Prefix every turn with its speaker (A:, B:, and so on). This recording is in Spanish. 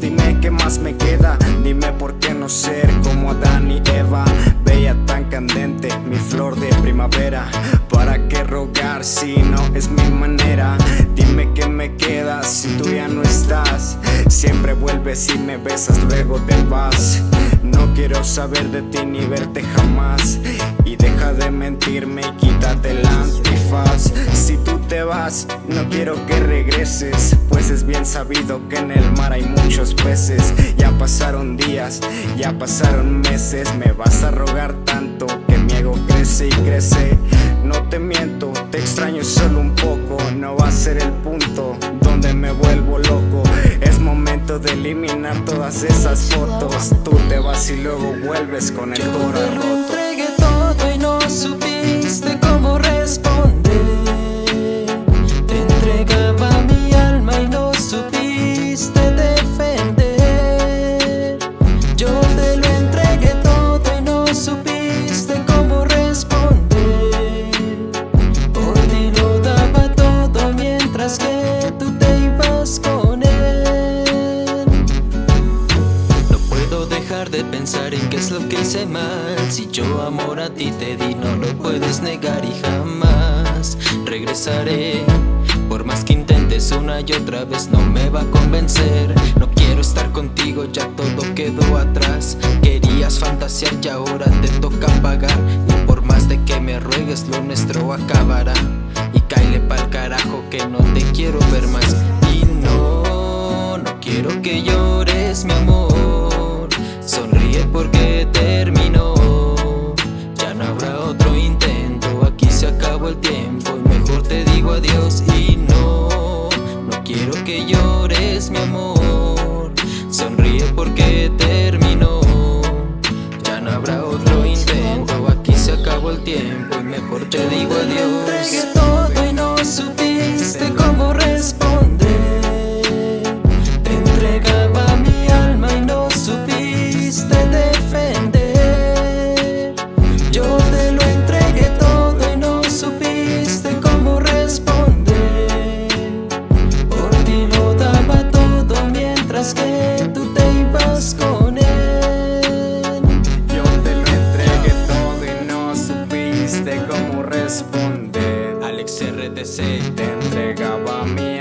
A: Dime qué más me queda. Dime por qué no ser como Adán y Eva. Bella tan candente, mi flor de primavera. ¿Para qué rogar si no es mi manera? Dime qué me queda si tú ya no estás. Siempre vuelves y me besas, luego te vas. No quiero saber de ti ni verte jamás. Y deja de mentirme y quítate el antifaz. Si tú te vas, no quiero que regreses. Es bien sabido que en el mar hay muchos peces. Ya pasaron días, ya pasaron meses Me vas a rogar tanto que mi ego crece y crece. No te miento, te extraño solo un poco No va a ser el punto donde me vuelvo loco. Es momento de eliminar todas esas fotos Tú te vas y luego vuelves con el corazón roto
B: pensar en qué es lo que hice mal. Si yo amor a ti te di no lo puedes negar y jamás regresaré. Por más que intentes una y otra vez no me va a convencer. No quiero estar contigo, ya todo quedó atrás. Querías fantasear y ahora te toca pagar. Y por más de que me ruegues lo nuestro acabará. Y caile pa'l carajo que no te quiero ver más. Y no, no quiero que llores yours. XRTC
A: te entregaba mi